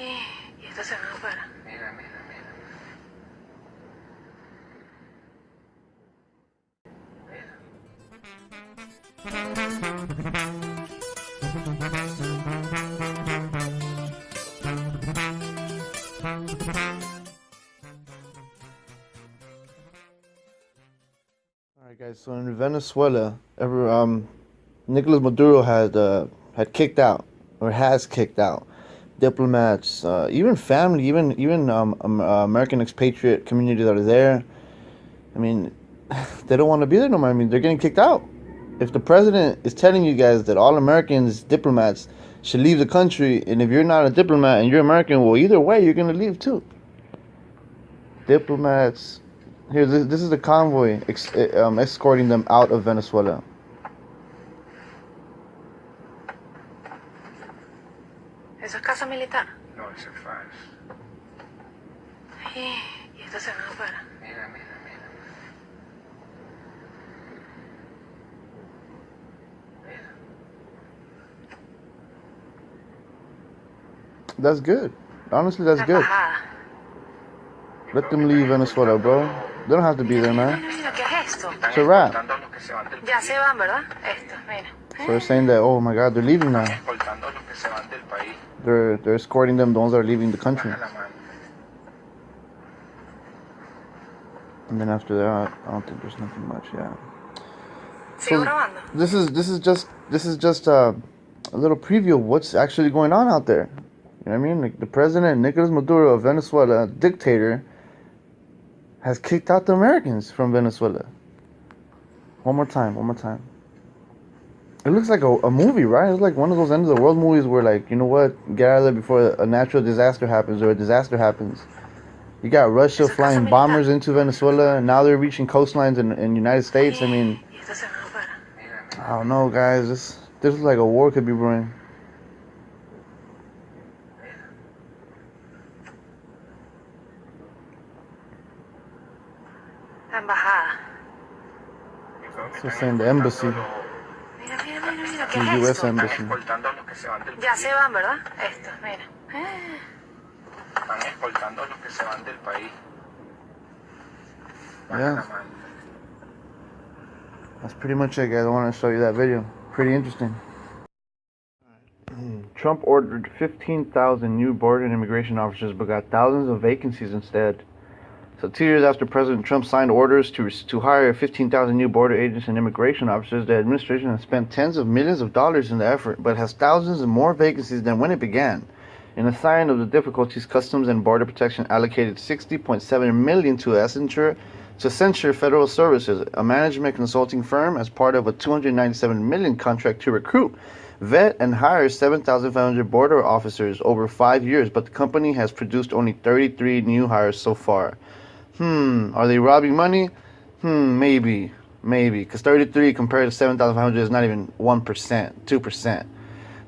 Y esta se van para. Mira, mira, mira. All right, guys. So in Venezuela, ever um, Nicolas Maduro had uh, had kicked out or has kicked out diplomats, uh, even family, even even um, um, uh, American expatriate community that are there. I mean, they don't want to be there no more. I mean, they're getting kicked out. If the president is telling you guys that all Americans diplomats should leave the country, and if you're not a diplomat and you're American, well, either way, you're gonna leave too. Diplomats. Here, this, this is the convoy ex- uh, um, escorting them out of Venezuela. Eso es casa militar. No, ese es falso. Y esta se van para. Mira, mira, mira. Mira. That's good. Honestly, that's good. Let them leave Venezuela, bro. They don't have to be there, man. mira, mira, ¿qué es esto? Están It's a wrap. escoltando a los que se van del Ya se van, ¿verdad? Esto, mira. So they're saying that, oh my God, they're leaving now. Están escoltando a los que se van del país. They're they're escorting them, the ones that are leaving the country. Baja la mano. And then after that, I don't think there's nothing much. Yeah. So- This is this is just this is just uh, a little preview of what's actually going on out there. You know what I mean? Like the president Nicolas Maduro of Venezuela, dictator, has kicked out the Americans from Venezuela. One more time, one more time. It looks like a, a movie, right? It's like one of those end of the world movies where, like, you know what, get out of there before a natural disaster happens or a disaster happens. You got Russia flying bombers into Venezuela, and now they're reaching coastlines in in United States. I mean, Y esta se van para. Mira, mira. I don't know, guys. This this is like a war could be brewing. So saying the embassy, mira, mira, mira, ¿qué the es U.S. esto? Están embassy. escoltando a los que se van del Ya se van, ¿verdad? Esto, mira. Están escoltando a los que se van del país. Baja Yeah. That's pretty much it, guys. I want to show you that video. Pretty interesting. Trump ordered 15,000 new border and immigration officers, but got thousands of vacancies instead. So, two years after President Trump signed orders to to hire 15,000 new border agents and immigration officers, the administration has spent tens of millions of dollars in the effort, but has thousands more vacancies than when it began. In a sign of the difficulties, Customs and Border Protection allocated 60.7 million to Accenture to Accenture federal services, a management consulting firm, as part of a 297 million contract to recruit, vet, and hire 7,500 border officers over five years. But the company has produced only 33 new hires so far. Hmm, are they robbing money? Hmm, maybe, maybe, because 33 compared to 7,500 is not even 1%, 2%.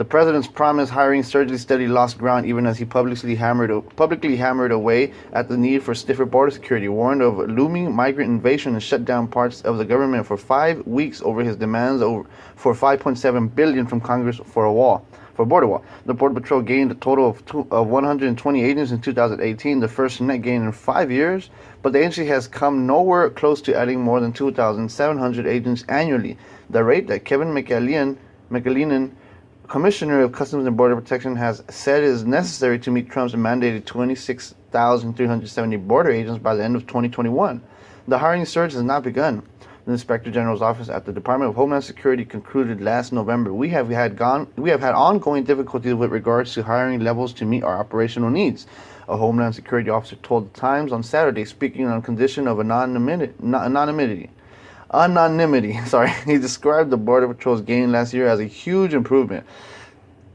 The president's promised hiring surgically steady lost ground even as he publicly hammered publicly hammered away at the need for stiffer border security, warned of looming migrant invasion, and shut down parts of the government for five weeks over his demands over, for 5.7 billion from Congress for a wall, for border wall. The Border Patrol gained a total of, two, of 120 agents in 2018, the first net gain in five years, but the agency has come nowhere close to adding more than 2,700 agents annually. The rate that Kevin McAleenan, Commissioner of Customs and Border Protection has said is necessary to meet Trump's mandated 26,370 border agents by the end of 2021. The hiring surge has not begun. The Inspector General's office at the Department of Homeland Security concluded last November, "We have had gone we have had ongoing difficulties with regards to hiring levels to meet our operational needs." A Homeland Security officer told the Times on Saturday, speaking on condition of anonymity. anonymity. Sorry, he described the Border Patrol's gain last year as a huge improvement.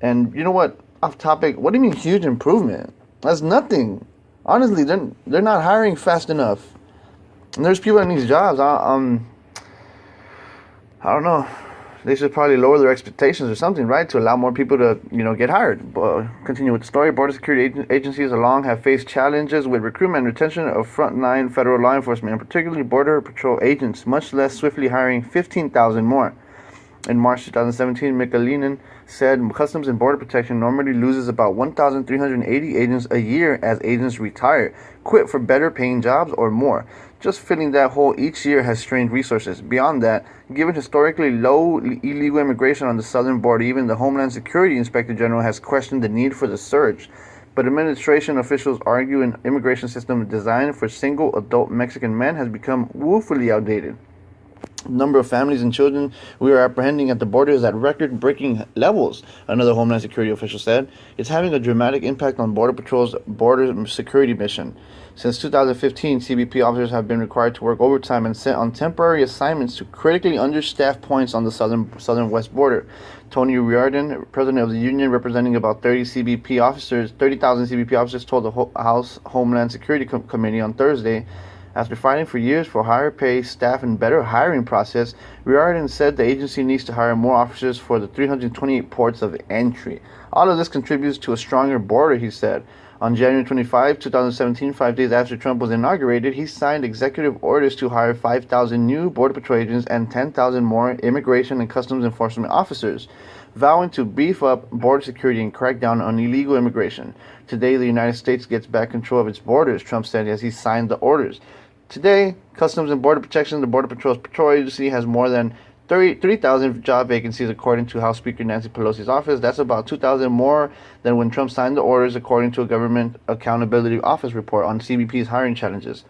And you know what? Off topic. What do you mean huge improvement? That's nothing. Honestly, they're they're not hiring fast enough. And there's people in these jobs. I, um, I don't know. They should probably lower their expectations or something, right, to allow more people to, you know, get hired. But continue with the story. Border security ag- agencies along have faced challenges with recruitment and retention of frontline federal law enforcement, and particularly border patrol agents, much less swiftly hiring 15,000 more. In March 2017, McAleenan said Customs and Border Protection normally loses about 1,380 agents a year as agents retire, quit for better paying jobs, or more. Just filling that hole each year has strained resources. Beyond that, given historically low illegal immigration on the southern border, even the Homeland Security Inspector General has questioned the need for the surge. But administration officials argue an immigration system designed for single adult Mexican men has become woefully outdated number of families and children we are apprehending at the border is at record breaking levels, another Homeland Security official said. It's having a dramatic impact on Border Patrol's border security mission. Since 2015, CBP officers have been required to work overtime and sent on temporary assignments to critically understaffed points on the southern southern west border. Tony Reardon, president of the union representing about 30 CBP officers, 30,000 CBP officers, told the House Homeland Security Com- Committee on Thursday after fighting for years for higher pay, staff, and better hiring process, Reardon said the agency needs to hire more officers for the 328 ports of entry. All of this contributes to a stronger border, he said. On January 25, 2017, five days after Trump was inaugurated, he signed executive orders to hire 5,000 new Border Patrol agents and 10,000 more immigration and customs enforcement officers, vowing to beef up border security and crack down on illegal immigration. Today, the United States gets back control of its borders, Trump said as he signed the orders. Today, Customs and Border Protection, the Border Patrol's patrol agency, has more than 3,000 job vacancies, according to House Speaker Nancy Pelosi's office. That's about 2,000 more than when Trump signed the orders, according to a Government Accountability Office report on CBP's hiring challenges.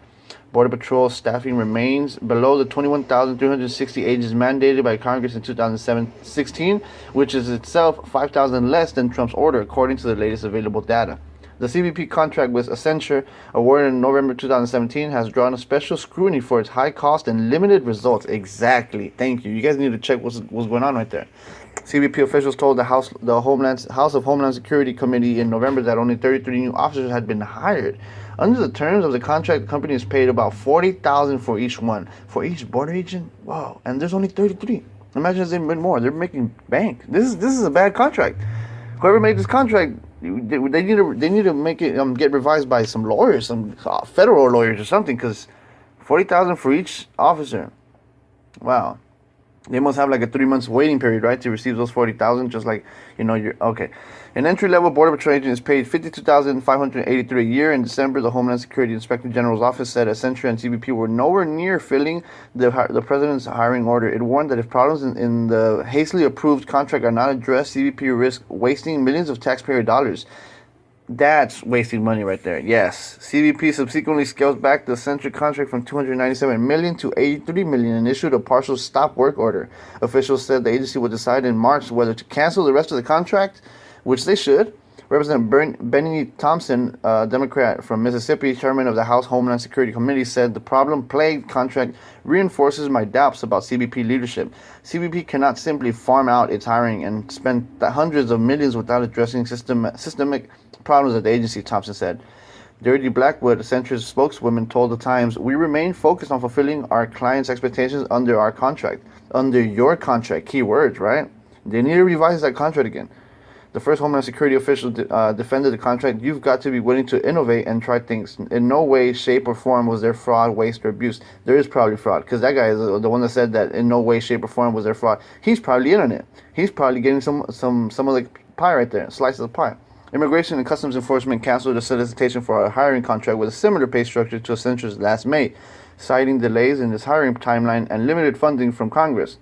Border Patrol staffing remains below the 21,360 agents mandated by Congress in 2016, which is itself 5,000 less than Trump's order, according to the latest available data. The CBP contract with Accenture, awarded in November 2017, has drawn a special scrutiny for its high cost and limited results. Exactly. Thank you. You guys need to check what's, what's going on right there. CBP officials told the House, the Homeland House of Homeland Security Committee in November that only 33 new officers had been hired. Under the terms of the contract, the company is paid about 40,000 for each one. For each border agent, wow! And there's only 33. Imagine they've been more. They're making bank. This is this is a bad contract. Whoever made this contract they, need to they need to make it um, get revised by some lawyers, some uh, federal lawyers or something, because forty thousand for each officer. Wow, they must have like a three months waiting period, right, to receive those forty thousand. Just like you know, you're okay. An entry level border patrol agent is paid fifty two thousand five hundred eighty three a year. In December, the Homeland Security Inspector General's office said Accenture and CBP were nowhere near filling the the president's hiring order. It warned that if problems in, in the hastily approved contract are not addressed, CBP risk wasting millions of taxpayer dollars. That's wasting money right there. Yes. CBP subsequently scaled back the Accenture contract from 297 million to 83 million and issued a partial stop work order. Officials said the agency would decide in March whether to cancel the rest of the contract, which they should. Representative Bern- Benny Thompson, a Democrat from Mississippi, chairman of the House Homeland Security Committee, said the problem plagued contract reinforces my doubts about CBP leadership. CBP cannot simply farm out its hiring and spend hundreds of millions without addressing system- systemic problems at the agency, Thompson said. Deirdre Blackwood, Accenture's spokeswoman, told the Times, We remain focused on fulfilling our clients' expectations under our contract. Under your contract. Key words, right? They need to revise that contract again. The first Homeland Security official de- uh, defended the contract. You've got to be willing to innovate and try things. In no way, shape, or form was there fraud, waste, or abuse. There is probably fraud because that guy is the one that said that in no way, shape, or form was there fraud. He's probably in on it. He's probably getting some some some of the pie right there, slices of pie. Immigration and Customs Enforcement canceled a solicitation for a hiring contract with a similar pay structure to Accenture's last May, citing delays in its hiring timeline and limited funding from Congress.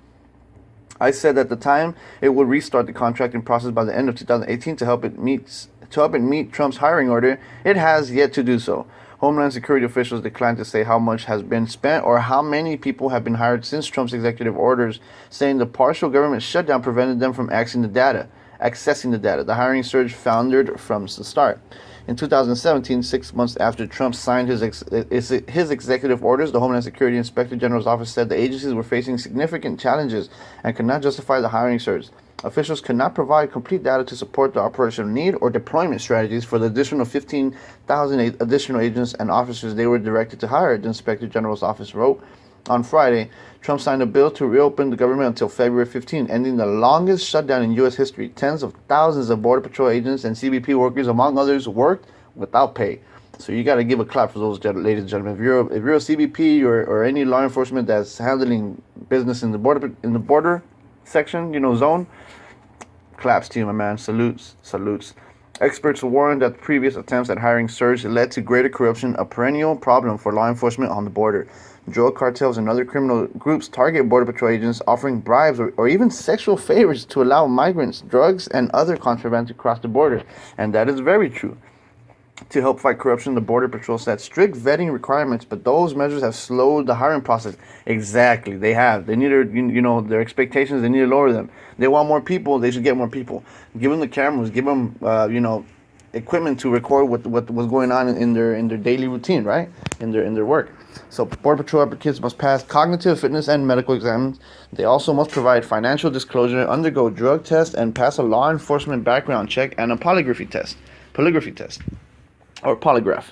I said at the time it would restart the contracting process by the end of 2018 to help it meet to help it meet Trump's hiring order. It has yet to do so. Homeland Security officials declined to say how much has been spent or how many people have been hired since Trump's executive orders, saying the partial government shutdown prevented them from accessing the data accessing the data. The hiring surge foundered from the start. In 2017, six months after Trump signed his, ex- his executive orders, the Homeland Security Inspector General's office said the agencies were facing significant challenges and could not justify the hiring surge. Officials could not provide complete data to support the operational need or deployment strategies for the additional 15,000 additional agents and officers they were directed to hire, the Inspector General's office wrote. On Friday, Trump signed a bill to reopen the government until February 15, ending the longest shutdown in U.S. history. Tens of thousands of Border Patrol agents and CBP workers, among others, worked without pay. So you got to give a clap for those, ladies and gentlemen. If you're if you're a CBP or, or any law enforcement that's handling business in the border in the border, section, you know, zone. Claps to you, my man. Salutes, salutes. Experts warn that previous attempts at hiring surge led to greater corruption, a perennial problem for law enforcement on the border. Drug cartels and other criminal groups target Border Patrol agents, offering bribes or, or even sexual favors to allow migrants, drugs, and other contraband to cross the border. And that is very true. To help fight corruption, the Border Patrol set strict vetting requirements, but those measures have slowed the hiring process. Exactly, they have. They need to, you know, their expectations. They need to lower them. They want more people. They should get more people. Give them the cameras. Give them, uh, you know, equipment to record what what was going on in their in their daily routine, right? In their in their work. So Border Patrol applicants must pass cognitive fitness and medical exams. They also must provide financial disclosure, undergo drug tests, and pass a law enforcement background check and a polygraphy test. Polygraphy test or polygraph.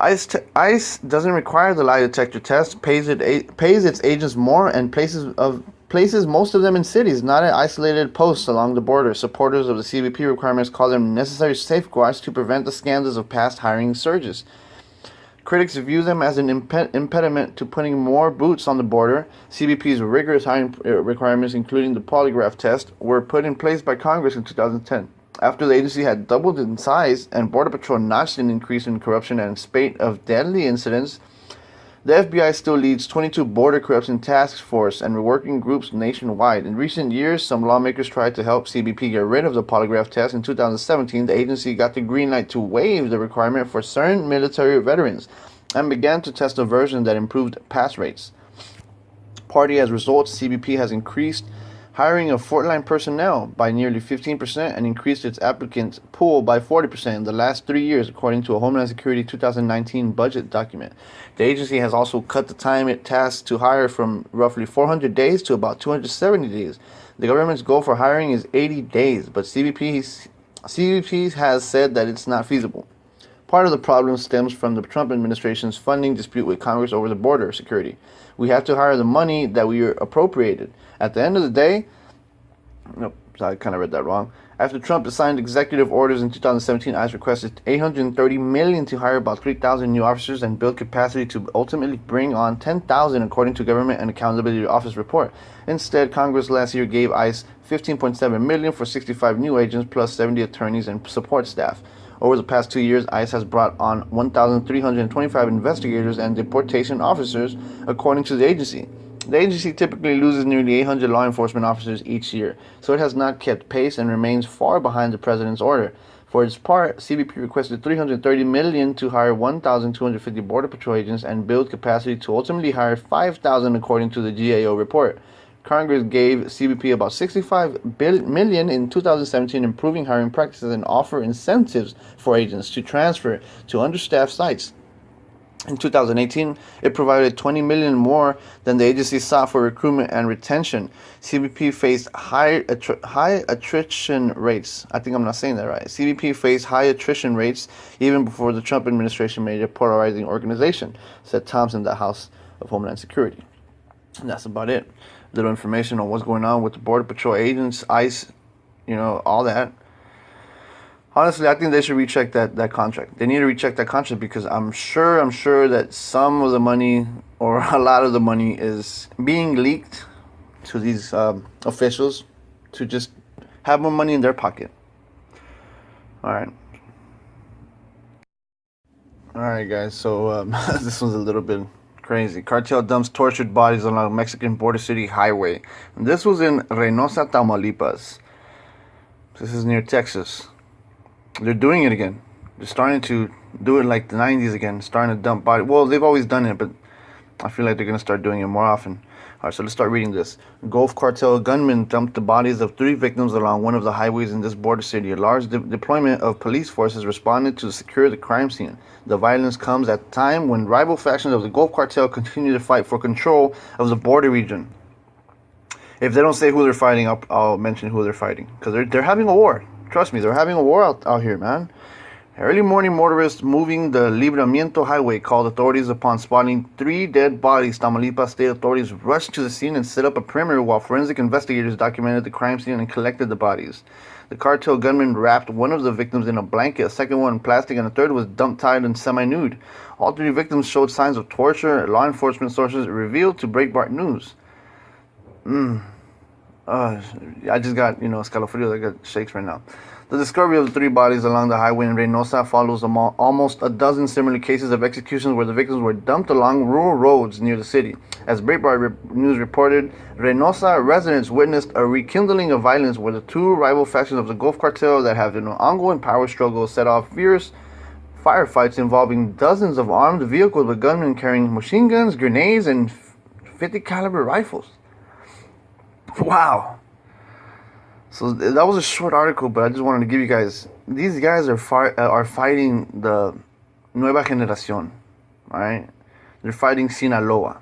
ICE, ICE doesn't require the lie detector test, pays, it a- pays its agents more, and places of places most of them in cities, not at isolated posts along the border. Supporters of the CBP requirements call them necessary safeguards to prevent the scandals of past hiring surges. Critics view them as an imp- impediment to putting more boots on the border. CBP's rigorous hiring uh, requirements, including the polygraph test, were put in place by Congress in 2010. After the agency had doubled in size and Border Patrol notched an increase in corruption and spate of deadly incidents, the FBI still leads 22 border corruption task force and working groups nationwide. In recent years, some lawmakers tried to help CBP get rid of the polygraph test. In 2017, the agency got the green light to waive the requirement for certain military veterans and began to test a version that improved pass rates. Party as a result, CBP has increased hiring of frontline personnel by nearly 15% and increased its applicant pool by 40% in the last three years, according to a Homeland Security 2019 budget document. The agency has also cut the time it tasks to hire from roughly 400 days to about 270 days. The government's goal for hiring is 80 days, but CBP, CBP has said that it's not feasible. Part of the problem stems from the Trump administration's funding dispute with Congress over the border security. We have to hire the money that we are appropriated. At the end of the day, nope, I kind of read that wrong. After Trump signed executive orders in 2017, ICE requested 830 million to hire about 3,000 new officers and build capacity to ultimately bring on 10,000, according to Government and Accountability Office report. Instead, Congress last year gave ICE 15.7 million for 65 new agents plus 70 attorneys and support staff. Over the past two years, ICE has brought on 1,325 investigators and deportation officers, according to the agency. The agency typically loses nearly 800 law enforcement officers each year, so it has not kept pace and remains far behind the president's order. For its part, CBP requested 330 million to hire 1,250 border patrol agents and build capacity to ultimately hire 5,000, according to the GAO report. Congress gave CBP about 65 million in 2017, improving hiring practices and offer incentives for agents to transfer to understaffed sites. In 2018, it provided 20 million more than the agency sought for recruitment and retention. CBP faced high attri- high attrition rates. I think I'm not saying that right. CBP faced high attrition rates even before the Trump administration made it a polarizing organization, said Thompson, the House of Homeland Security. And that's about it. Little information on what's going on with the Border Patrol agents, ICE, you know, all that honestly, I think they should recheck that, that contract. They need to recheck that contract because I'm sure, I'm sure that some of the money or a lot of the money is being leaked to these um, officials to just have more money in their pocket. All right. All right, guys. So um, this one's a little bit crazy. Cartel dumps tortured bodies on a Mexican border city highway. And this was in Reynosa, Tamaulipas. This is near Texas they're doing it again. They're starting to do it like the 90s again, starting to dump body. Well, they've always done it, but I feel like they're going to start doing it more often. All right, so let's start reading this. Gulf cartel gunmen dumped the bodies of three victims along one of the highways in this border city. A large de- deployment of police forces responded to secure the crime scene. The violence comes at a time when rival factions of the Gulf cartel continue to fight for control of the border region. If they don't say who they're fighting, I'll, I'll mention who they're fighting because they're, they're having a war. Trust me, they're having a war out, out here, man. Early morning motorists moving the Libramiento Highway called authorities upon spotting three dead bodies. Tamaulipas state authorities rushed to the scene and set up a perimeter while forensic investigators documented the crime scene and collected the bodies. The cartel gunman wrapped one of the victims in a blanket, a second one in plastic, and a third was dumped tied and semi-nude. All three victims showed signs of torture. Law enforcement sources revealed to Breitbart News. Mm. Uh, I just got you know escalofrios. I got shakes right now. The discovery of the three bodies along the highway in Reynosa follows almost a dozen similar cases of executions where the victims were dumped along rural roads near the city. As Breitbart re- News reported, Reynosa residents witnessed a rekindling of violence where the two rival factions of the Gulf Cartel that have an ongoing power struggle set off fierce firefights involving dozens of armed vehicles with gunmen carrying machine guns, grenades, and 50 caliber rifles. Wow. So that was a short article, but I just wanted to give you guys. These guys are fi- uh, are fighting the Nueva Generación, right? They're fighting Sinaloa.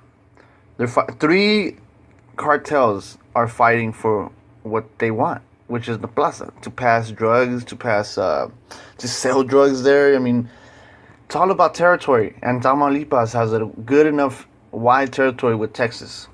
They're fi- three cartels are fighting for what they want, which is the plaza to pass drugs, to pass, uh, to sell drugs there. I mean, it's all about territory, and Tamaulipas has a good enough wide territory with Texas.